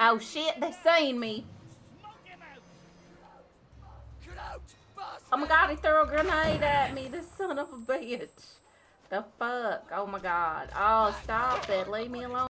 Oh shit, they're seeing me. Oh my god, he threw a grenade at me, this son of a bitch. The fuck? Oh my god. Oh, stop it. Leave me alone.